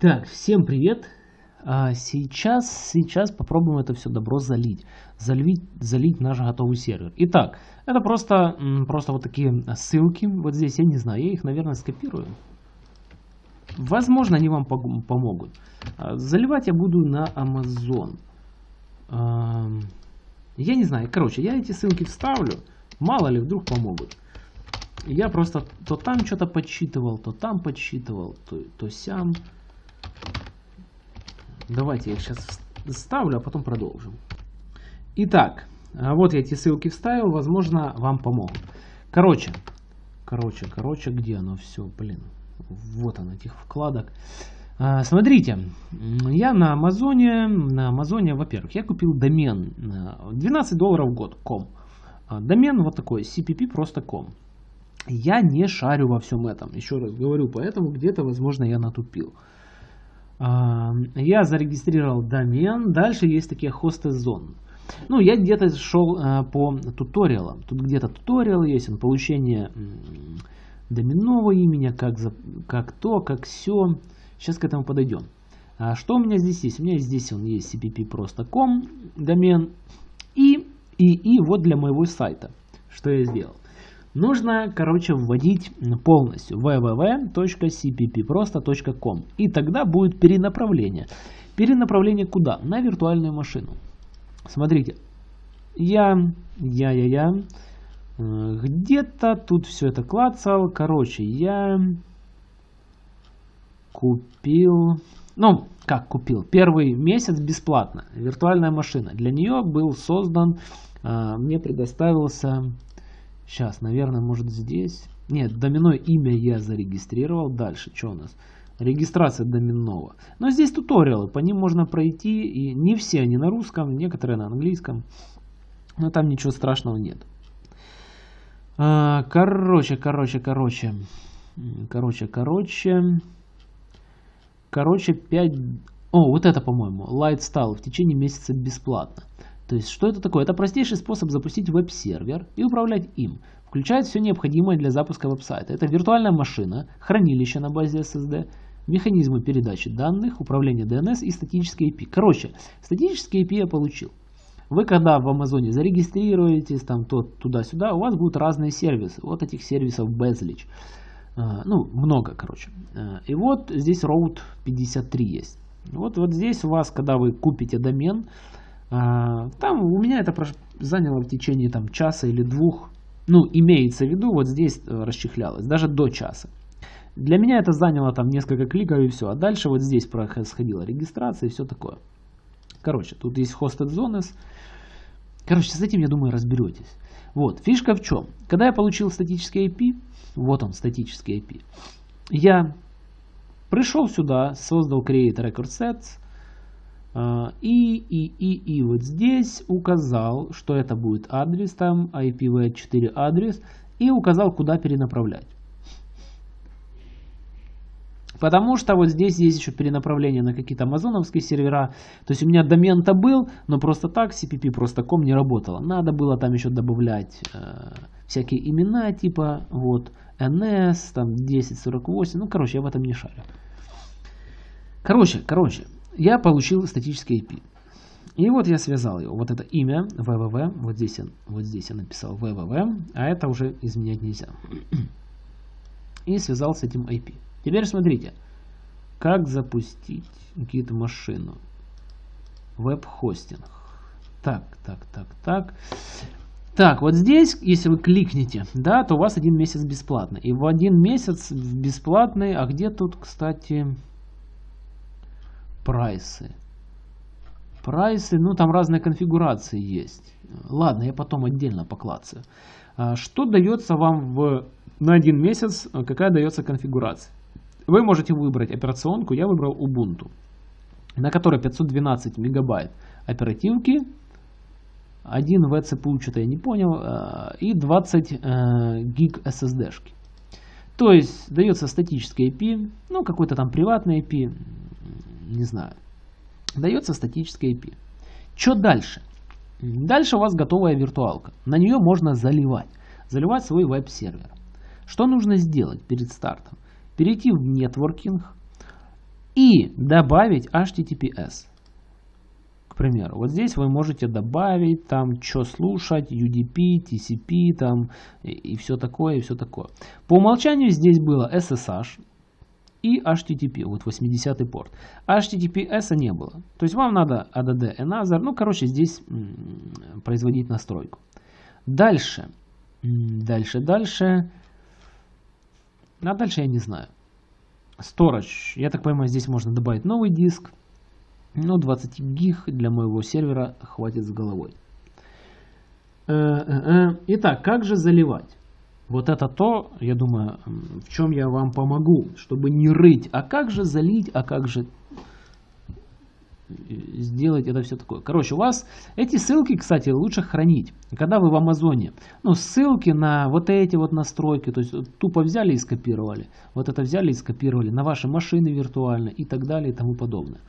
Так, всем привет! А, сейчас, сейчас попробуем это все добро залить. Залить, залить наш готовый сервер. Итак, это просто, просто вот такие ссылки. Вот здесь, я не знаю, я их, наверное, скопирую. Возможно, они вам помогут. А, заливать я буду на Amazon. Я не знаю, короче, я эти ссылки вставлю. Мало ли, вдруг помогут. Я просто то там что-то подсчитывал, то там подсчитывал, то, то сям. Давайте я их сейчас ставлю, а потом продолжим. Итак, а вот я эти ссылки вставил, возможно, вам помогут. Короче, короче, короче, где оно все, блин. Вот оно, этих вкладок. А, смотрите, я на Амазоне, на Амазоне, во-первых, я купил домен 12 долларов в год, ком. А, домен вот такой, cpp просто ком. Я не шарю во всем этом. Еще раз говорю, поэтому где-то, возможно, я натупил. Я зарегистрировал домен. Дальше есть такие хосты зон. Ну, я где-то шел а, по туториалам. Тут где-то туториал есть, он получение доменного имени, как, за, как то, как все. Сейчас к этому подойдем. А что у меня здесь есть? У меня здесь он есть cpp просто.com домен и, и, и вот для моего сайта. Что я сделал? Нужно, короче, вводить полностью www.cppprosto.com и тогда будет перенаправление. Перенаправление куда? На виртуальную машину. Смотрите, я, я, я, я, э, где-то тут все это клацал. Короче, я купил, ну, как купил, первый месяц бесплатно, виртуальная машина. Для нее был создан, э, мне предоставился Сейчас, наверное, может здесь. Нет, доменное имя я зарегистрировал. Дальше, что у нас? Регистрация доменного. Но здесь туториалы, по ним можно пройти. И не все они на русском, некоторые на английском. Но там ничего страшного нет. А, короче, короче, короче. Короче, короче. Короче, 5... О, вот это, по-моему, Light стал в течение месяца бесплатно. То есть, что это такое? Это простейший способ запустить веб-сервер и управлять им. Включает все необходимое для запуска веб-сайта. Это виртуальная машина, хранилище на базе SSD, механизмы передачи данных, управление DNS и статические API. Короче, статические API я получил. Вы когда в Амазоне зарегистрируетесь, там то туда-сюда, у вас будут разные сервисы. Вот этих сервисов безлич. А, ну, много, короче. А, и вот здесь Route 53 есть. Вот, вот здесь у вас, когда вы купите домен, там у меня это заняло в течение там, часа или двух. Ну, имеется в виду, вот здесь э, расчехлялось, даже до часа. Для меня это заняло там несколько кликов и все. А дальше вот здесь происходила регистрация и все такое. Короче, тут есть hosted zones. Короче, с этим, я думаю, разберетесь. Вот, фишка в чем? Когда я получил статический IP, вот он, статический IP, я пришел сюда, создал create record sets, а, и, и, и, и вот здесь указал, что это будет адрес, там IPv4 адрес, и указал, куда перенаправлять. Потому что вот здесь есть еще перенаправление на какие-то амазоновские сервера. То есть у меня домен-то был, но просто так cpp просто.com не работало. Надо было там еще добавлять э, всякие имена типа вот NS, там 1048. Ну, короче, я в этом не шарю. Короче, короче, я получил статический IP. И вот я связал его. Вот это имя www, вот здесь, я, вот здесь я написал www, а это уже изменять нельзя. И связал с этим IP. Теперь смотрите, как запустить какие-то машину. Веб-хостинг. Так, так, так, так. Так, вот здесь, если вы кликнете, да, то у вас один месяц бесплатно. И в один месяц бесплатный, а где тут, кстати, прайсы. Прайсы, ну там разные конфигурации есть. Ладно, я потом отдельно поклацаю. А, что дается вам в, на один месяц, какая дается конфигурация? Вы можете выбрать операционку, я выбрал Ubuntu, на которой 512 мегабайт оперативки, 1 vCPU, что-то я не понял, а, и 20 э, гиг SSD-шки. То есть дается статический IP, ну какой-то там приватный IP, не знаю. Дается статическое IP. Что дальше? Дальше у вас готовая виртуалка. На нее можно заливать. Заливать свой веб-сервер. Что нужно сделать перед стартом? Перейти в нетворкинг. и добавить HTTPS. К примеру, вот здесь вы можете добавить там, что слушать, UDP, TCP там и, и все такое, и все такое. По умолчанию здесь было SSH и HTTP, вот 80 порт. HTTPS не было. То есть вам надо ADD Another, ну короче здесь производить настройку. Дальше, дальше, дальше. А дальше я не знаю. Storage. Я так понимаю, здесь можно добавить новый диск. Но 20 гиг для моего сервера хватит с головой. Э, э, э. Итак, как же заливать? Вот это то, я думаю, в чем я вам помогу, чтобы не рыть. А как же залить, а как же сделать это все такое. Короче, у вас эти ссылки, кстати, лучше хранить. Когда вы в Амазоне, ну, ссылки на вот эти вот настройки, то есть тупо взяли и скопировали. Вот это взяли и скопировали на ваши машины виртуально и так далее и тому подобное.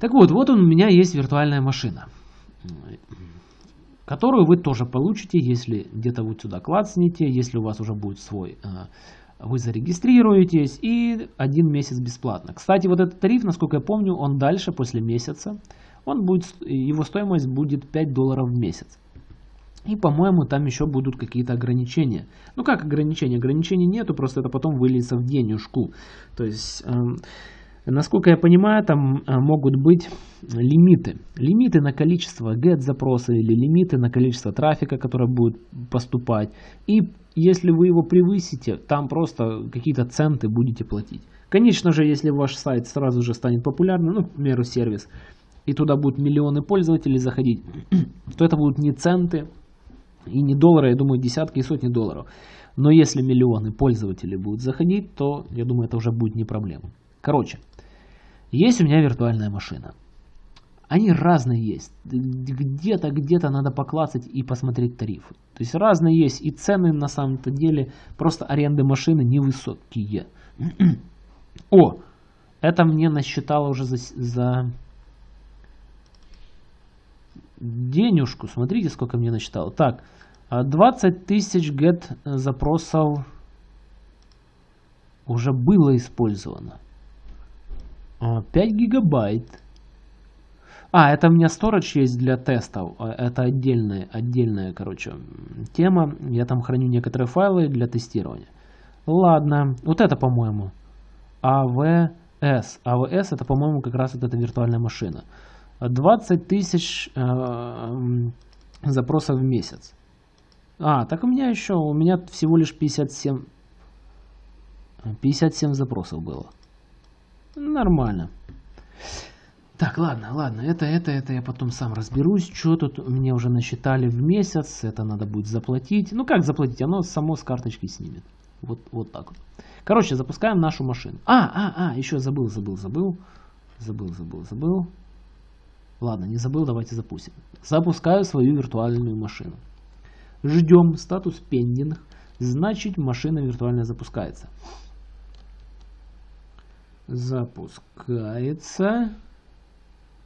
Так вот, вот у меня есть виртуальная машина, которую вы тоже получите, если где-то вот сюда клацните, если у вас уже будет свой а, вы зарегистрируетесь и один месяц бесплатно. Кстати, вот этот тариф, насколько я помню, он дальше, после месяца, он будет, его стоимость будет 5 долларов в месяц. И, по-моему, там еще будут какие-то ограничения. Ну, как ограничения? Ограничений нету, просто это потом выльется в денежку. То есть, э, насколько я понимаю, там э, могут быть лимиты. Лимиты на количество get-запроса или лимиты на количество трафика, который будет поступать. И если вы его превысите, там просто какие-то центы будете платить. Конечно же, если ваш сайт сразу же станет популярным, ну, к примеру, сервис, и туда будут миллионы пользователей заходить, то это будут не центы и не доллары, я думаю, десятки и сотни долларов. Но если миллионы пользователей будут заходить, то, я думаю, это уже будет не проблема. Короче, есть у меня виртуальная машина. Они разные есть. Где-то, где-то надо поклацать и посмотреть тарифы. То есть разные есть. И цены на самом-то деле просто аренды машины невысокие. О, это мне насчитало уже за, за денежку. Смотрите, сколько мне насчитало. Так, 20 тысяч get запросов уже было использовано. 5 гигабайт. А, это у меня storage есть для тестов. А, это отдельная, отдельная, короче, тема. Я там храню некоторые файлы для тестирования. Ладно, вот это, по-моему, AWS. AWS это, по-моему, как раз вот эта виртуальная машина. 20 тысяч э, запросов в месяц. А, так у меня еще, у меня всего лишь 57, 57 запросов было. Нормально. Так, ладно, ладно, это, это, это я потом сам разберусь, что тут мне уже насчитали в месяц, это надо будет заплатить. Ну как заплатить, оно само с карточки снимет. Вот, вот так вот. Короче, запускаем нашу машину. А, а, а, еще забыл, забыл, забыл. Забыл, забыл, забыл. Ладно, не забыл, давайте запустим. Запускаю свою виртуальную машину. Ждем статус пендинг, значит машина виртуальная запускается. Запускается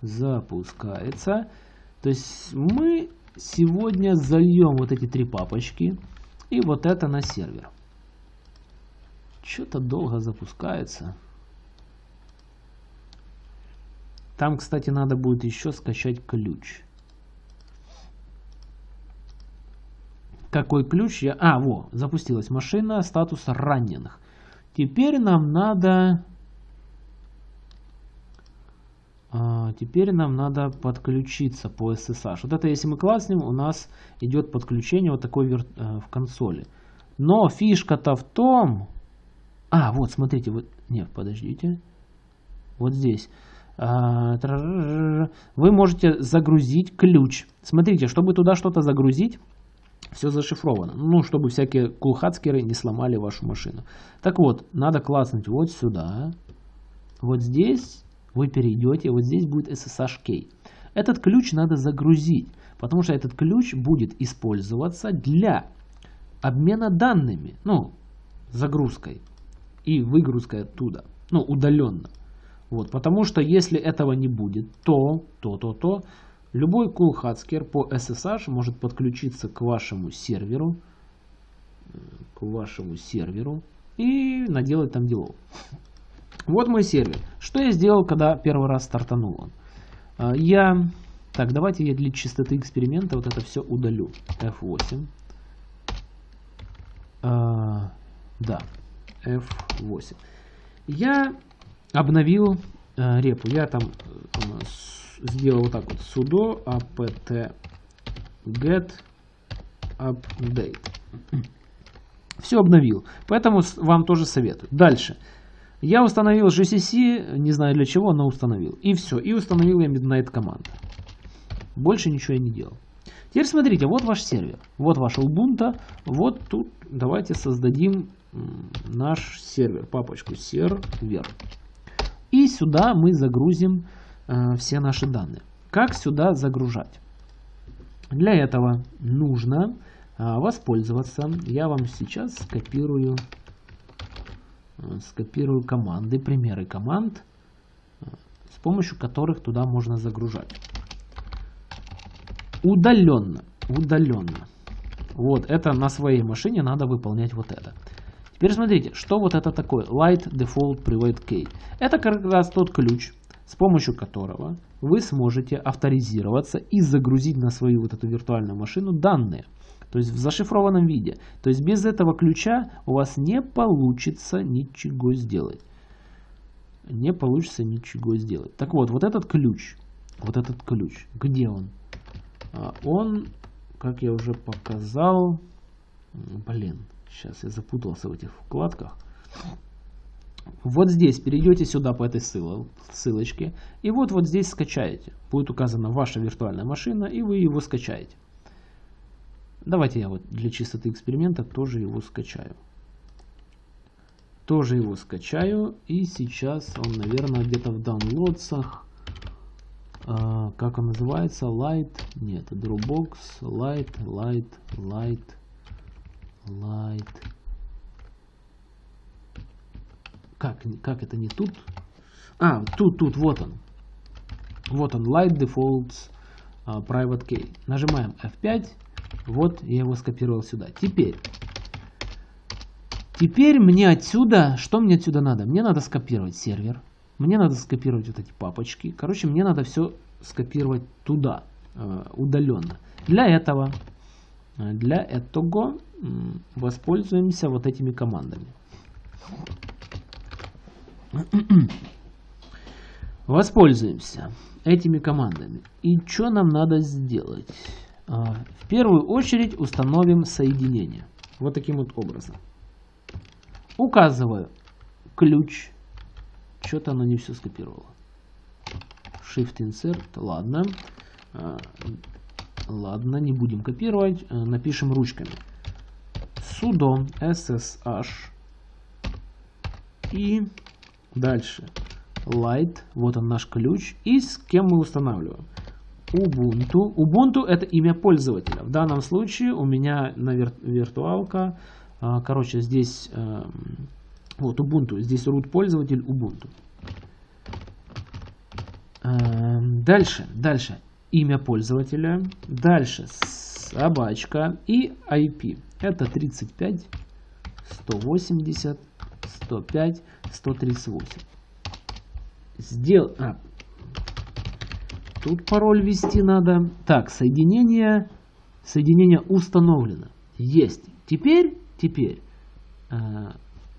запускается. То есть мы сегодня зальем вот эти три папочки и вот это на сервер. Что-то долго запускается. Там, кстати, надо будет еще скачать ключ. Какой ключ я... А, во, запустилась машина, статус раненых. Теперь нам надо теперь нам надо подключиться по SSH. Вот это если мы класснем, у нас идет подключение вот такой. Э, в консоли. Но фишка-то в том... А, вот, смотрите, вот... Нет, подождите. Вот здесь. А, вы можете загрузить ключ. Смотрите, чтобы туда что-то загрузить, все зашифровано. Ну, чтобы всякие кулхацкеры не сломали вашу машину. Так вот, надо класснуть вот сюда. Вот здесь вы перейдете, вот здесь будет SSH key. Этот ключ надо загрузить, потому что этот ключ будет использоваться для обмена данными, ну, загрузкой и выгрузкой оттуда, ну, удаленно. Вот, потому что если этого не будет, то, то, то, то, любой кулхацкер по SSH может подключиться к вашему серверу, к вашему серверу и наделать там делов. Вот мой сервер. Что я сделал, когда первый раз стартанул он? А, я... Так, давайте я для чистоты эксперимента вот это все удалю. F8. А, да, F8. Я обновил а, репу. Я там а, сделал вот так вот. sudo apt get update. Все обновил. Поэтому вам тоже советую. Дальше. Я установил GCC, не знаю для чего, но установил. И все. И установил я Midnight Command. Больше ничего я не делал. Теперь смотрите, вот ваш сервер. Вот ваш Ubuntu. Вот тут давайте создадим наш сервер, папочку сервер. И сюда мы загрузим э, все наши данные. Как сюда загружать? Для этого нужно э, воспользоваться. Я вам сейчас скопирую, скопирую команды, примеры команд, э, с помощью которых туда можно загружать. Удаленно. Удаленно. Вот, это на своей машине надо выполнять вот это. Теперь смотрите, что вот это такое? Light Default Private Key. Это как раз тот ключ, с помощью которого вы сможете авторизироваться и загрузить на свою вот эту виртуальную машину данные. То есть в зашифрованном виде. То есть без этого ключа у вас не получится ничего сделать. Не получится ничего сделать. Так вот, вот этот ключ, вот этот ключ, где он? А, он, как я уже показал, блин, сейчас я запутался в этих вкладках. Вот здесь перейдете сюда по этой ссылочке, и вот вот здесь скачаете. Будет указана ваша виртуальная машина, и вы его скачаете. Давайте я вот для чистоты эксперимента тоже его скачаю. Тоже его скачаю, и сейчас он, наверное, где-то в downloadsах а, как он называется, Light, нет, Dropbox, Light, Light, Light, Light. Как, как это не тут? А, тут, тут, вот он. Вот он, Light Defaults uh, Private Key. Нажимаем F5. Вот я его скопировал сюда. Теперь, теперь мне отсюда, что мне отсюда надо? Мне надо скопировать сервер. Мне надо скопировать вот эти папочки. Короче, мне надо все скопировать туда, э, удаленно. Для этого, э, для этого воспользуемся вот этими командами. Воспользуемся этими командами. И что нам надо сделать? А, в первую очередь установим соединение. Вот таким вот образом. Указываю ключ что-то оно не все скопировало. Shift Insert, ладно. А, ладно, не будем копировать. А, напишем ручками. sudo ssh и дальше light, вот он наш ключ, и с кем мы устанавливаем. Ubuntu. Ubuntu это имя пользователя. В данном случае у меня на вир виртуалка, а, короче, здесь эм, вот Ubuntu. Здесь root пользователь Ubuntu. Эм, дальше, дальше. Имя пользователя. Дальше собачка и IP. Это 35, 180, 105, 138. Сдел... А, тут пароль ввести надо. Так, соединение, соединение установлено. Есть. Теперь, теперь, э,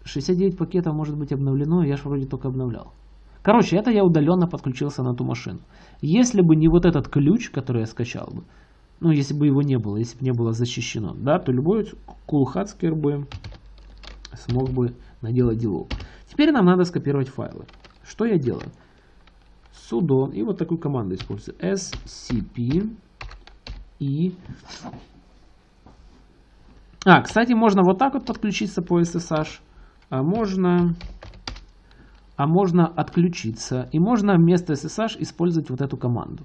69 пакетов может быть обновлено, я же вроде только обновлял. Короче, это я удаленно подключился на ту машину. Если бы не вот этот ключ, который я скачал бы, ну, если бы его не было, если бы не было защищено, да, то любой кулхацкер бы смог бы наделать делов. Теперь нам надо скопировать файлы. Что я делаю? Sudo и вот такую команду использую. scp и... А, кстати, можно вот так вот подключиться по SSH а можно, а можно отключиться. И можно вместо SSH использовать вот эту команду.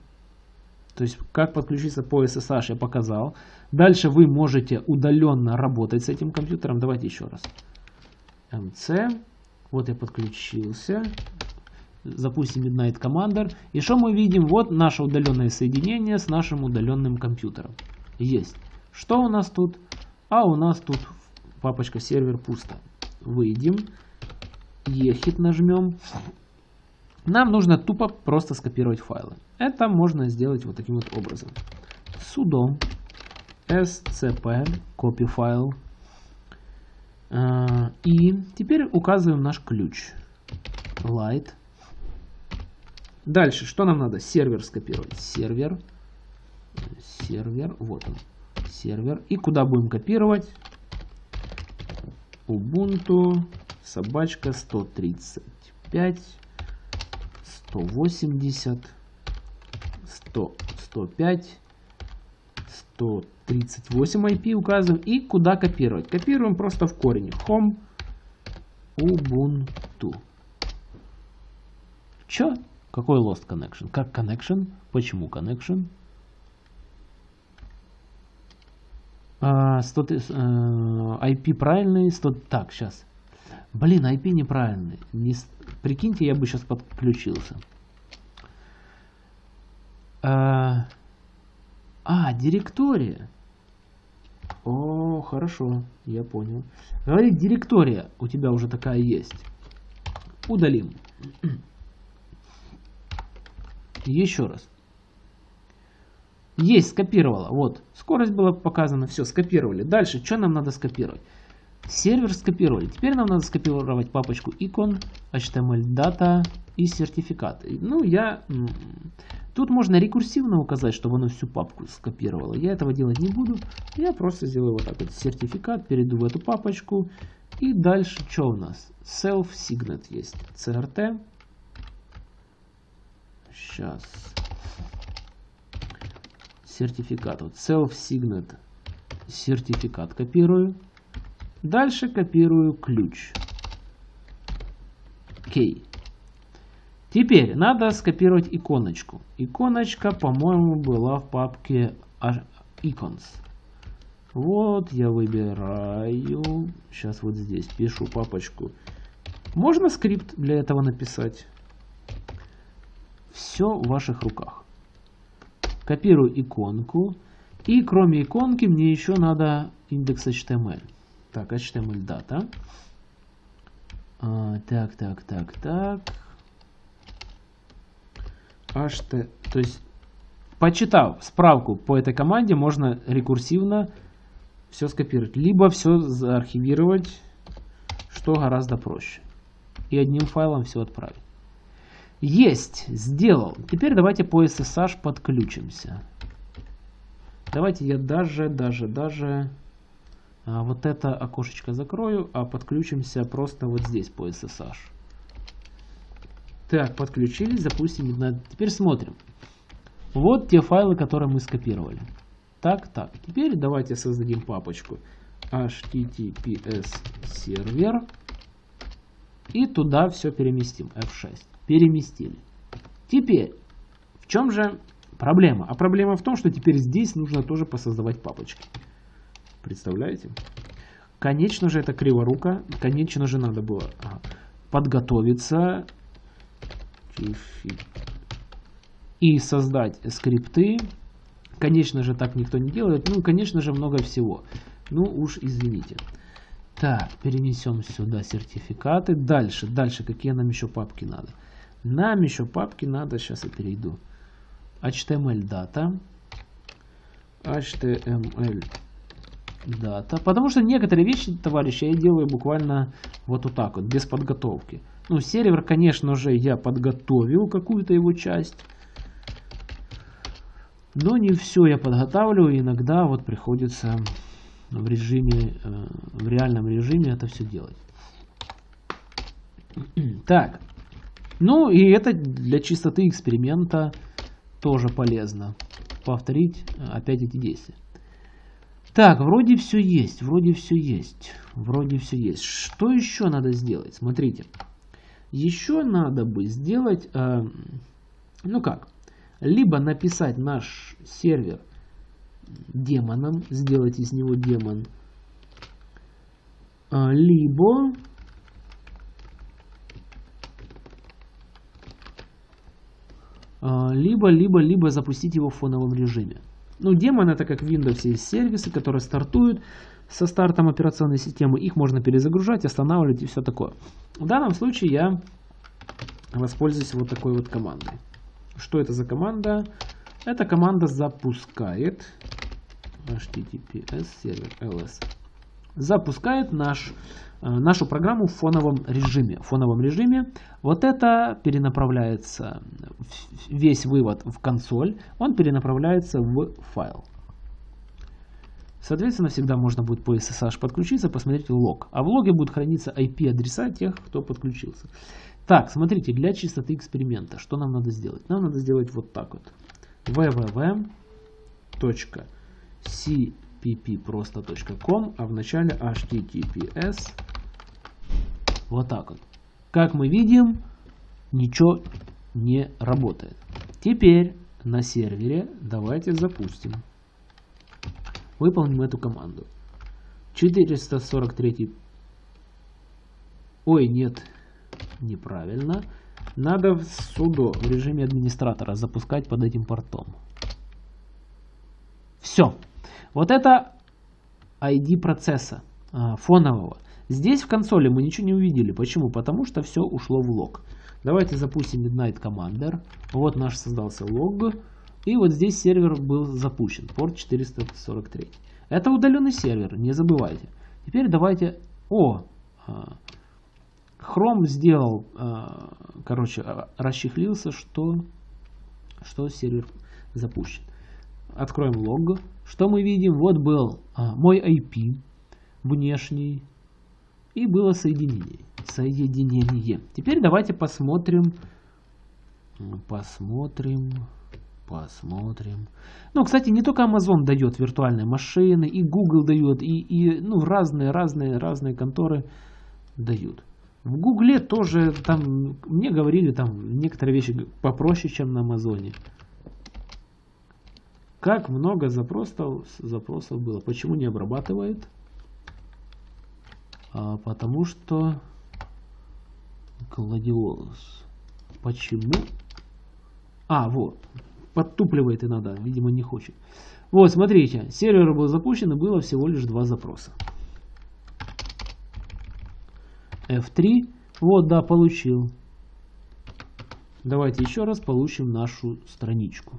То есть, как подключиться по SSH я показал. Дальше вы можете удаленно работать с этим компьютером. Давайте еще раз. MC. Вот я подключился. Запустим Midnight Commander. И что мы видим? Вот наше удаленное соединение с нашим удаленным компьютером. Есть. Что у нас тут? А у нас тут папочка сервер пусто выйдем ехит нажмем, нам нужно тупо просто скопировать файлы. Это можно сделать вот таким вот образом. sudo scp copy. А, и теперь указываем наш ключ. Light. Дальше, что нам надо? Сервер скопировать. Сервер. Сервер. Вот он. Сервер. И куда будем копировать? Ubuntu собачка 135 180 100 105 138 IP указываем и куда копировать. Копируем просто в корень. Home Ubuntu. Чё? Какой lost connection? Как connection? Почему connection? А, 100, э, IP правильный. 100, так, сейчас. Блин, IP неправильный. Не, прикиньте, я бы сейчас подключился. А, а, директория. О, хорошо, я понял. Говорит, директория у тебя уже такая есть. Удалим. Еще раз. Есть, скопировала. Вот, скорость была показана, все, скопировали. Дальше, что нам надо скопировать? Сервер скопировали. Теперь нам надо скопировать папочку icon, HTML data и сертификаты. Ну, я... Тут можно рекурсивно указать, чтобы оно всю папку скопировало. Я этого делать не буду. Я просто сделаю вот так вот сертификат, перейду в эту папочку. И дальше что у нас? Self-Signet есть. CRT. Сейчас. Сертификат. Вот Self-Signet. Сертификат копирую. Дальше копирую ключ. Кей. Теперь надо скопировать иконочку. Иконочка, по-моему, была в папке Icons. Вот я выбираю. Сейчас вот здесь пишу папочку. Можно скрипт для этого написать? Все в ваших руках. Копирую иконку. И кроме иконки мне еще надо индекс HTML. Так, HTML дата. А, так, так, так, так. HT, то есть, почитав справку по этой команде, можно рекурсивно все скопировать. Либо все заархивировать, что гораздо проще. И одним файлом все отправить. Есть, сделал. Теперь давайте по SSH подключимся. Давайте я даже, даже, даже а, вот это окошечко закрою, а подключимся просто вот здесь по SSH. Так, подключились, запустим. Теперь смотрим. Вот те файлы, которые мы скопировали. Так, так. Теперь давайте создадим папочку https сервер. И туда все переместим. F6. Переместили. Теперь, в чем же проблема? А проблема в том, что теперь здесь нужно тоже посоздавать папочки. Представляете? Конечно же, это криворука. Конечно же, надо было подготовиться и создать скрипты. Конечно же, так никто не делает. Ну, конечно же, много всего. Ну, уж извините. Так, перенесем сюда сертификаты. Дальше, дальше, какие нам еще папки надо? Нам еще папки надо, сейчас я перейду. HTML data. HTML дата. Потому что некоторые вещи, товарищи, я делаю буквально вот, вот так вот, без подготовки. Ну, сервер, конечно же, я подготовил какую-то его часть. Но не все я подготавливаю. Иногда вот приходится в режиме, э, в реальном режиме это все делать. Так. Ну и это для чистоты эксперимента тоже полезно. Повторить опять эти действия. Так, вроде все есть, вроде все есть, вроде все есть. Что еще надо сделать? Смотрите. Еще надо бы сделать, э, ну как, либо написать наш сервер демоном, сделать из него демон, э, либо либо, либо, либо запустить его в фоновом режиме. Ну, демон это как в Windows есть сервисы, которые стартуют со стартом операционной системы. Их можно перезагружать, останавливать и все такое. В данном случае я воспользуюсь вот такой вот командой. Что это за команда? Эта команда запускает HTTPS сервер ls. Запускает наш, э, нашу программу в фоновом режиме. В фоновом режиме вот это перенаправляется, весь вывод в консоль, он перенаправляется в файл. Соответственно, всегда можно будет по SSH подключиться, посмотреть лог. А в логе будут храниться IP-адреса тех, кто подключился. Так, смотрите, для чистоты эксперимента, что нам надо сделать? Нам надо сделать вот так вот. www.cpp а в начале https. Вот так вот. Как мы видим, ничего не работает. Теперь на сервере давайте запустим. Выполним эту команду. 443. Ой, нет, неправильно. Надо в судо в режиме администратора запускать под этим портом. Все. Вот это ID процесса а, фонового. Здесь в консоли мы ничего не увидели. Почему? Потому что все ушло в лог. Давайте запустим Midnight Commander. Вот наш создался лог. И вот здесь сервер был запущен, порт 443. Это удаленный сервер, не забывайте. Теперь давайте... О! А, Chrome сделал, а, короче, расчехлился, что, что сервер запущен. Откроем лог. Что мы видим? Вот был мой IP внешний. И было соединение. Соединение. Теперь давайте посмотрим. Посмотрим. Посмотрим. Ну, кстати, не только Amazon дает виртуальные машины, и Google дает, и, и ну, разные, разные, разные конторы дают. В Гугле тоже, там, мне говорили, там некоторые вещи попроще, чем на Амазоне. Как много запросов, запросов было. Почему не обрабатывает? А, потому что Гладиолус. Почему? А, вот подтупливает иногда, видимо не хочет. Вот, смотрите, сервер был запущен и было всего лишь два запроса. F3, вот, да, получил. Давайте еще раз получим нашу страничку.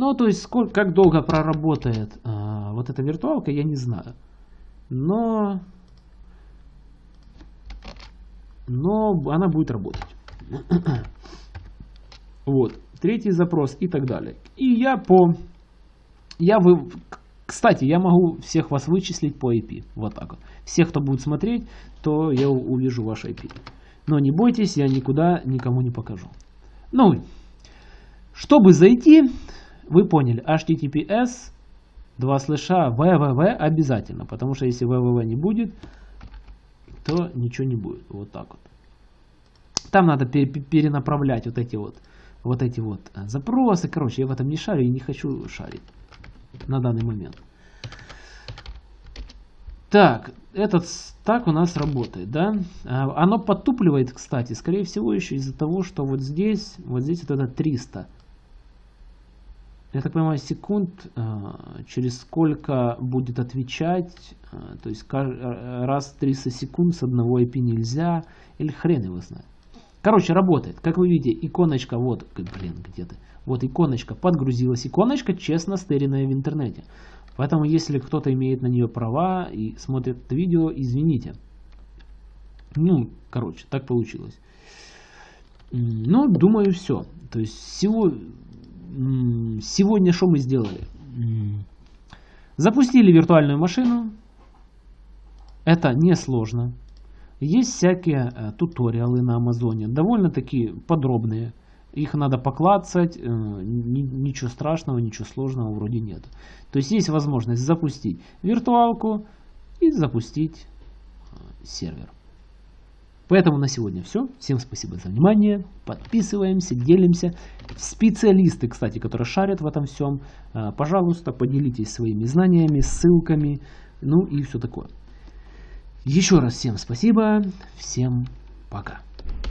Ну, то есть, сколько, как долго проработает а, вот эта виртуалка, я не знаю. Но, но она будет работать. вот третий запрос и так далее. И я по... Я вы... Кстати, я могу всех вас вычислить по IP. Вот так вот. Всех, кто будет смотреть, то я увижу ваш IP. Но не бойтесь, я никуда никому не покажу. Ну, чтобы зайти, вы поняли, HTTPS, два слэша, www обязательно. Потому что если www не будет, то ничего не будет. Вот так вот. Там надо перенаправлять вот эти вот вот эти вот э, запросы. Короче, я в этом не шарю и не хочу шарить на данный момент. Так, этот так у нас работает, да? А, оно подтупливает, кстати, скорее всего еще из-за того, что вот здесь, вот здесь вот это 300. Я так понимаю, секунд, э, через сколько будет отвечать, э, то есть раз 300 секунд с одного IP нельзя, или хрен его знает. Короче, работает. Как вы видите, иконочка, вот, блин, где-то. Вот иконочка подгрузилась. Иконочка честно стеренная в интернете. Поэтому, если кто-то имеет на нее права и смотрит это видео, извините. Ну, короче, так получилось. Ну, думаю, все. То есть, всего, сегодня что мы сделали? Запустили виртуальную машину. Это несложно. Есть всякие э, туториалы на Амазоне, довольно-таки подробные. Их надо поклацать, э, ничего страшного, ничего сложного вроде нет. То есть есть возможность запустить виртуалку и запустить э, сервер. Поэтому на сегодня все. Всем спасибо за внимание. Подписываемся, делимся. Специалисты, кстати, которые шарят в этом всем, пожалуйста, поделитесь своими знаниями, ссылками, ну и все такое. Еще раз всем спасибо, всем пока.